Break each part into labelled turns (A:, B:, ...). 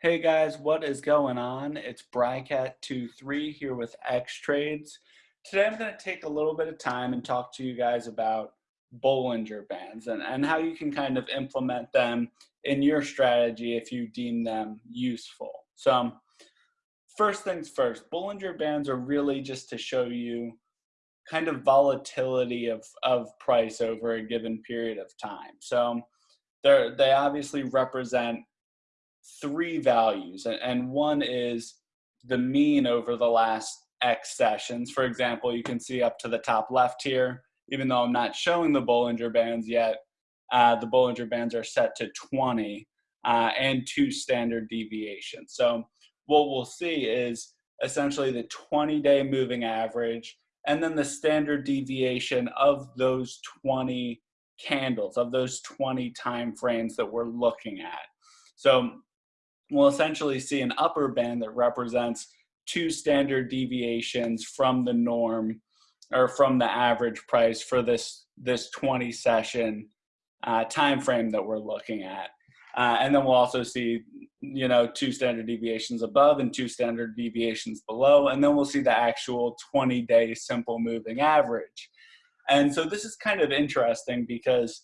A: Hey guys, what is going on? It's Brycat23 here with X Trades. Today I'm going to take a little bit of time and talk to you guys about Bollinger Bands and, and how you can kind of implement them in your strategy if you deem them useful. So um, first things first, Bollinger Bands are really just to show you kind of volatility of, of price over a given period of time. So they they obviously represent three values, and one is the mean over the last X sessions. For example, you can see up to the top left here, even though I'm not showing the Bollinger Bands yet, uh, the Bollinger Bands are set to 20 uh, and two standard deviations. So what we'll see is essentially the 20-day moving average and then the standard deviation of those 20 candles, of those 20 time frames that we're looking at. So we'll essentially see an upper band that represents two standard deviations from the norm or from the average price for this this 20 session uh, time frame that we're looking at. Uh, and then we'll also see, you know, two standard deviations above and two standard deviations below. And then we'll see the actual 20 day simple moving average. And so this is kind of interesting because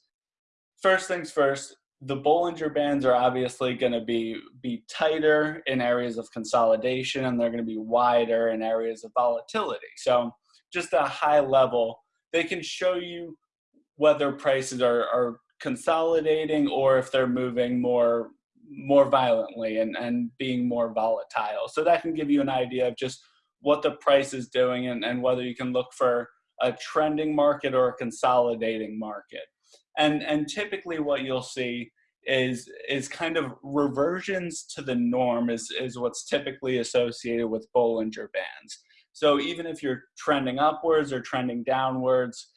A: first things first, the Bollinger Bands are obviously going to be be tighter in areas of consolidation, and they're going to be wider in areas of volatility. So, just a high level, they can show you whether prices are, are consolidating or if they're moving more more violently and, and being more volatile. So that can give you an idea of just what the price is doing and, and whether you can look for a trending market or a consolidating market and and typically what you'll see is is kind of reversions to the norm is is what's typically associated with Bollinger Bands. So even if you're trending upwards or trending downwards,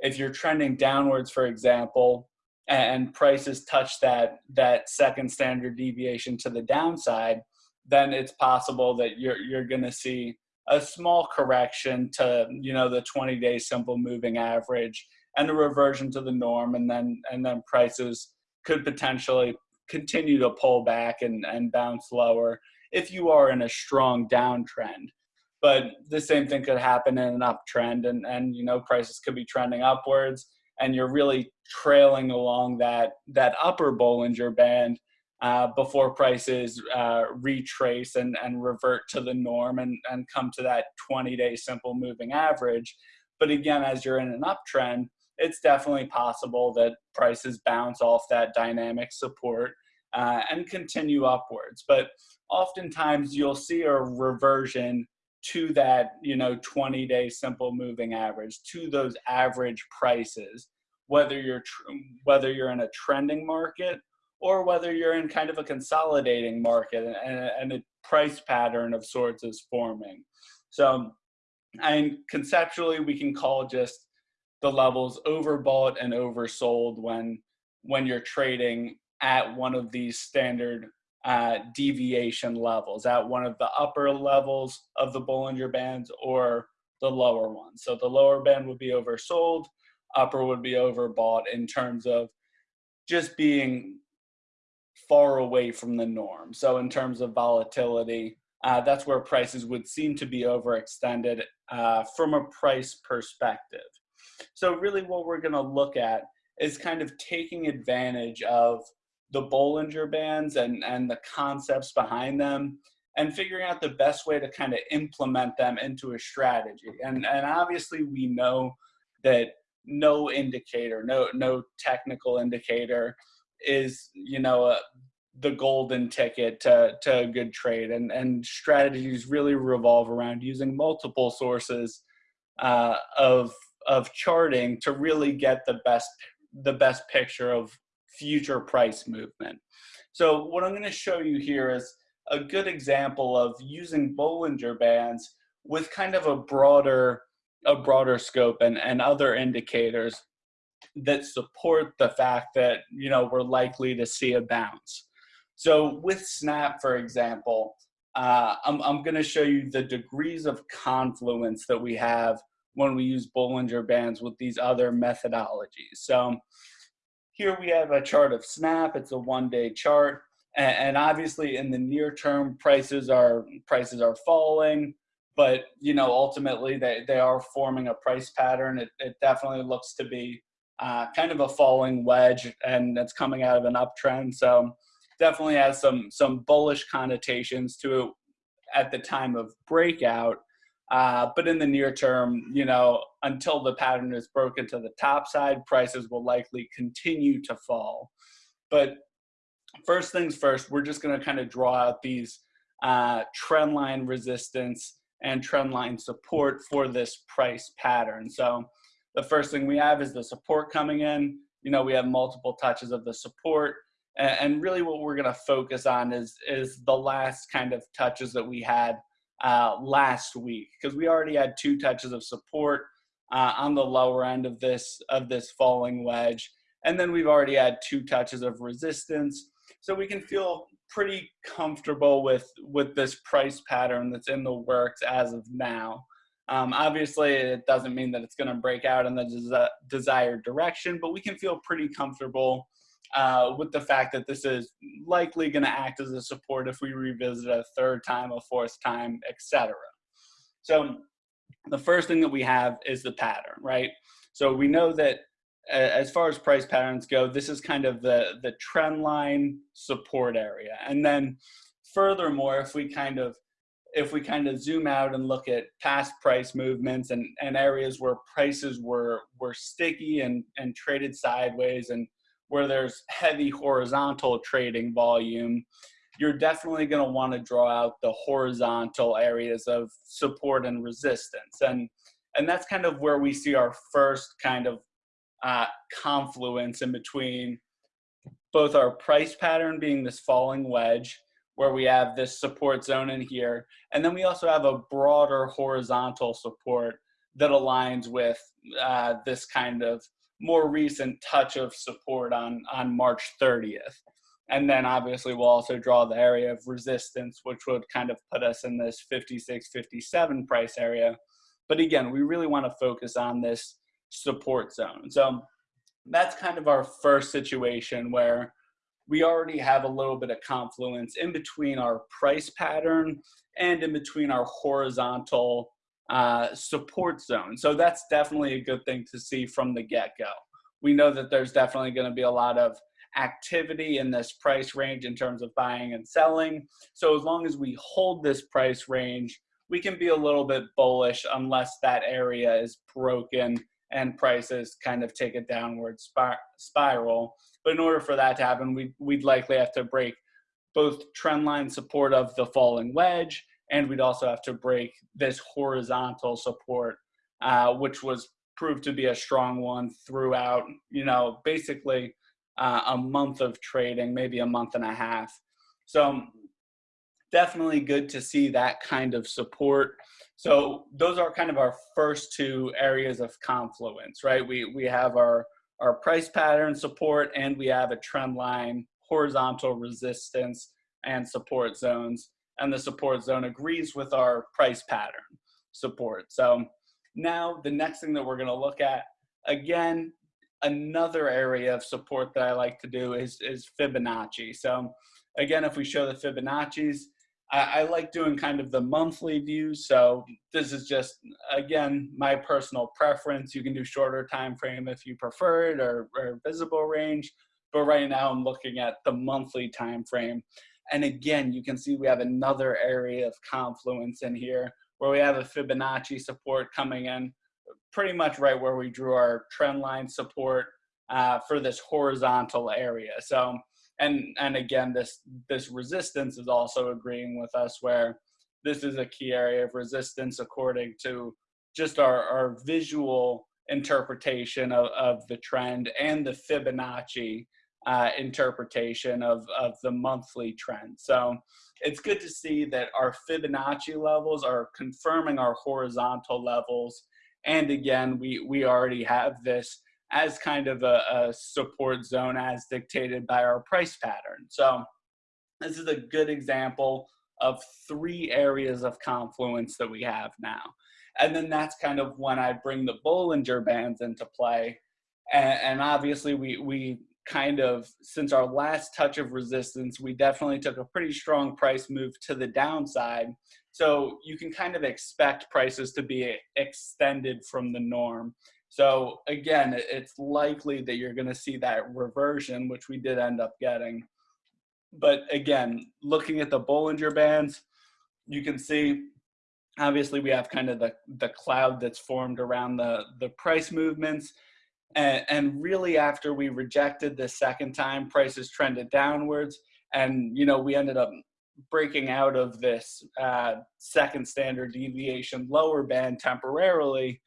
A: if you're trending downwards, for example, and prices touch that that second standard deviation to the downside, then it's possible that you're you're going to see a small correction to you know the 20 day simple moving average and a reversion to the norm and then and then prices could potentially continue to pull back and, and bounce lower if you are in a strong downtrend but the same thing could happen in an uptrend and and you know prices could be trending upwards and you're really trailing along that that upper Bollinger Band uh, before prices uh, retrace and, and revert to the norm and, and come to that 20 day simple moving average. But again, as you're in an uptrend, it's definitely possible that prices bounce off that dynamic support uh, and continue upwards. But oftentimes you'll see a reversion to that, you know, 20 day simple moving average, to those average prices, whether you're, whether you're in a trending market or whether you're in kind of a consolidating market and, and a price pattern of sorts is forming. So, and conceptually, we can call just the levels overbought and oversold when when you're trading at one of these standard uh, deviation levels, at one of the upper levels of the Bollinger Bands or the lower one. So the lower band would be oversold, upper would be overbought in terms of just being far away from the norm. So in terms of volatility, uh, that's where prices would seem to be overextended uh, from a price perspective. So really what we're gonna look at is kind of taking advantage of the Bollinger Bands and, and the concepts behind them and figuring out the best way to kind of implement them into a strategy. And, and obviously we know that no indicator, no, no technical indicator is, you know, a, the golden ticket to, to a good trade and, and strategies really revolve around using multiple sources uh, of of charting to really get the best the best picture of future price movement. So what I'm going to show you here is a good example of using Bollinger Bands with kind of a broader a broader scope and, and other indicators that support the fact that you know we're likely to see a bounce. So with Snap, for example, uh, I'm, I'm going to show you the degrees of confluence that we have when we use Bollinger Bands with these other methodologies. So here we have a chart of SNAP. It's a one-day chart. And, obviously in the near term, prices are prices are falling, but you know ultimately they, they are forming a price pattern. It, it definitely looks to be uh, kind of a falling wedge and it's coming out of an uptrend. So definitely has some some bullish connotations to it at the time of breakout. Uh, but in the near term, you know, until the pattern is broken to the top side, prices will likely continue to fall. But first things first, we're just going to kind of draw out these uh, trend line resistance and trend line support for this price pattern. So the first thing we have is the support coming in. You know, we have multiple touches of the support. And really what we're going to focus on is, is the last kind of touches that we had uh, last week because we already had two touches of support uh, on the lower end of this of this falling wedge, and then we've already had two touches of resistance. So we can feel pretty comfortable with with this price pattern that's in the works as of now. Um, obviously, it doesn't mean that it's going to break out in the des desired direction, but we can feel pretty comfortable uh, with the fact that this is likely going to act as a support if we revisit a third time, a fourth time, etc. So the first thing that we have is the pattern, right? So we know that as far as price patterns go, this is kind of the, the trend line support area. And then furthermore, if we kind of if we kind of zoom out and look at past price movements and, and areas where prices were were sticky and, and traded sideways and where there's heavy horizontal trading volume, you're definitely going to want to draw out the horizontal areas of support and resistance. And, and that's kind of where we see our first kind of uh, confluence in between both our price pattern being this falling wedge, where we have this support zone in here, and then we also have a broader horizontal support that aligns with uh, this kind of more recent touch of support on, on March 30th. And then obviously we'll also draw the area of resistance, which would kind of put us in this 56, 57 price area. But again, we really want to focus on this support zone. So that's kind of our first situation where we already have a little bit of confluence in between our price pattern and in between our horizontal uh, support zone. So that's definitely a good thing to see from the get-go. We know that there's definitely going to be a lot of activity in this price range in terms of buying and selling. So as long as we hold this price range, we can be a little bit bullish unless that area is broken and prices kind of take a downward spiral. But in order for that to happen, we, we'd likely have to break both trendline support of the falling wedge and we'd also have to break this horizontal support, uh, which was proved to be a strong one throughout, you know, basically uh, a month of trading, maybe a month and a half. So definitely good to see that kind of support. So those are kind of our first two areas of confluence, right? We, we have our, our price pattern support and we have a trend line horizontal resistance and support zones and the support zone agrees with our price pattern support. So now the next thing that we're gonna look at, again, another area of support that I like to do is, is Fibonacci. So again, if we show the Fibonacci's, I, I like doing kind of the monthly views. So this is just, again, my personal preference. You can do shorter time frame if you prefer it or, or visible range. But right now I'm looking at the monthly time frame. And again, you can see we have another area of confluence in here where we have a Fibonacci support coming in pretty much right where we drew our trend line support uh, for this horizontal area. So, and, and again, this, this resistance is also agreeing with us where this is a key area of resistance according to just our, our visual interpretation of, of the trend and the Fibonacci uh, interpretation of, of the monthly trend. So it's good to see that our Fibonacci levels are confirming our horizontal levels. And again, we, we already have this as kind of a, a support zone as dictated by our price pattern. So this is a good example of three areas of confluence that we have now. And then that's kind of when I bring the Bollinger Bands into play. And, and obviously we, we kind of since our last touch of resistance, we definitely took a pretty strong price move to the downside. So you can kind of expect prices to be extended from the norm. So again, it's likely that you're going to see that reversion, which we did end up getting. But again, looking at the Bollinger Bands, you can see obviously we have kind of the, the cloud that's formed around the, the price movements. And, and really after we rejected the second time, prices trended downwards. And, you know, we ended up breaking out of this uh, second standard deviation lower band temporarily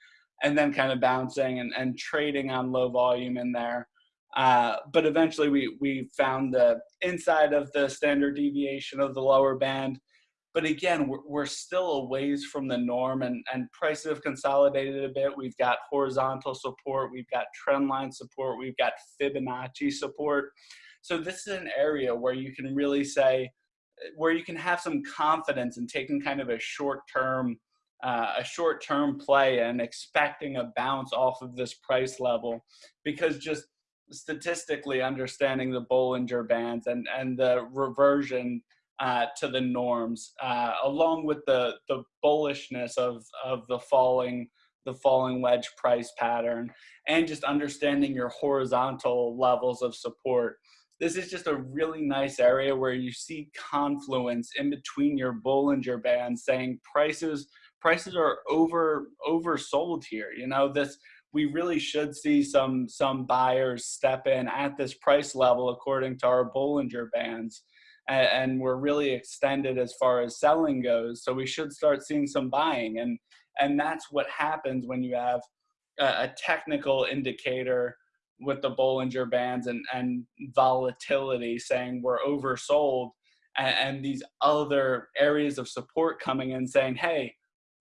A: and then kind of bouncing and, and trading on low volume in there. Uh, but eventually we, we found the inside of the standard deviation of the lower band. But again, we're, we're still a ways from the norm and, and prices have consolidated a bit. We've got horizontal support, we've got trend line support, we've got Fibonacci support. So this is an area where you can really say, where you can have some confidence in taking kind of a short term uh, a short term play and expecting a bounce off of this price level because just statistically understanding the Bollinger Bands and, and the reversion uh, to the norms, uh, along with the, the bullishness of, of the falling the falling wedge price pattern and just understanding your horizontal levels of support. This is just a really nice area where you see confluence in between your Bollinger Bands saying prices prices are over oversold here. You know, this we really should see some some buyers step in at this price level according to our Bollinger bands. And, and we're really extended as far as selling goes. So we should start seeing some buying. And and that's what happens when you have a, a technical indicator with the Bollinger bands and, and volatility saying we're oversold and, and these other areas of support coming in saying, hey,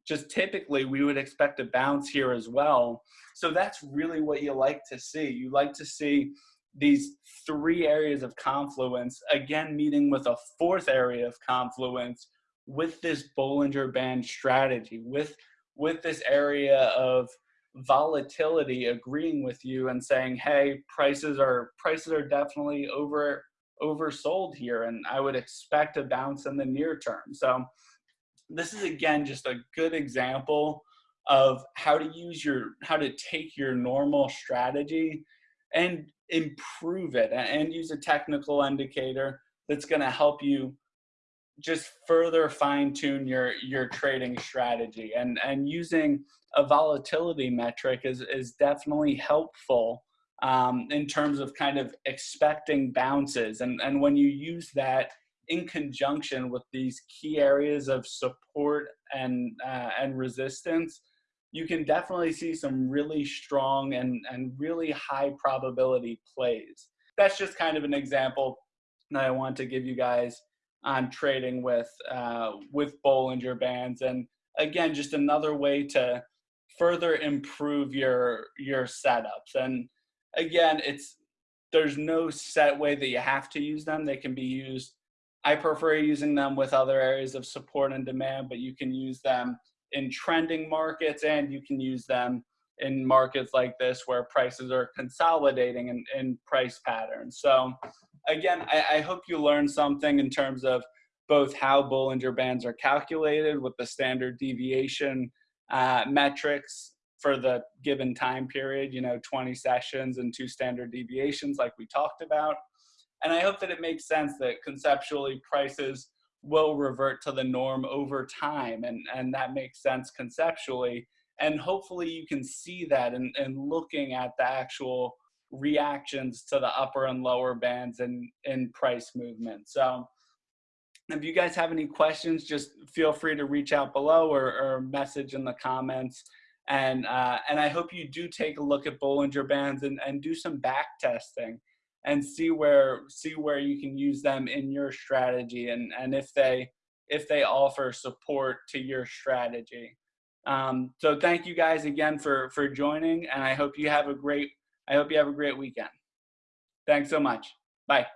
A: just typically we would expect a bounce here as well. So that's really what you like to see. You like to see these three areas of confluence, again, meeting with a fourth area of confluence with this Bollinger Band strategy, with, with this area of volatility agreeing with you and saying, hey, prices are, prices are definitely over, oversold here and I would expect a bounce in the near term. So this is again just a good example of how to use your how to take your normal strategy and improve it and use a technical indicator that's going to help you just further fine tune your your trading strategy. And and using a volatility metric is is definitely helpful um, in terms of kind of expecting bounces. And and when you use that in conjunction with these key areas of support and uh, and resistance, you can definitely see some really strong and, and really high probability plays. That's just kind of an example that I want to give you guys on trading with uh, with Bollinger Bands. And again, just another way to further improve your your setups. And again, it's there's no set way that you have to use them. They can be used I prefer using them with other areas of support and demand, but you can use them in trending markets and you can use them in markets like this where prices are consolidating in, in price patterns. So again, I, I hope you learned something in terms of both how Bollinger Bands are calculated with the standard deviation uh, metrics for the given time period, you know, 20 sessions and two standard deviations like we talked about, and I hope that it makes sense that conceptually prices will revert to the norm over time. And, and that makes sense conceptually. And hopefully you can see that in, in looking at the actual reactions to the upper and lower bands and in price movement. So if you guys have any questions, just feel free to reach out below or, or message in the comments. And, uh, and I hope you do take a look at Bollinger Bands and, and do some back testing and see where see where you can use them in your strategy and and if they if they offer support to your strategy. Um, so thank you guys again for for joining and i hope you have a great i hope you have a great weekend. Thanks so much. Bye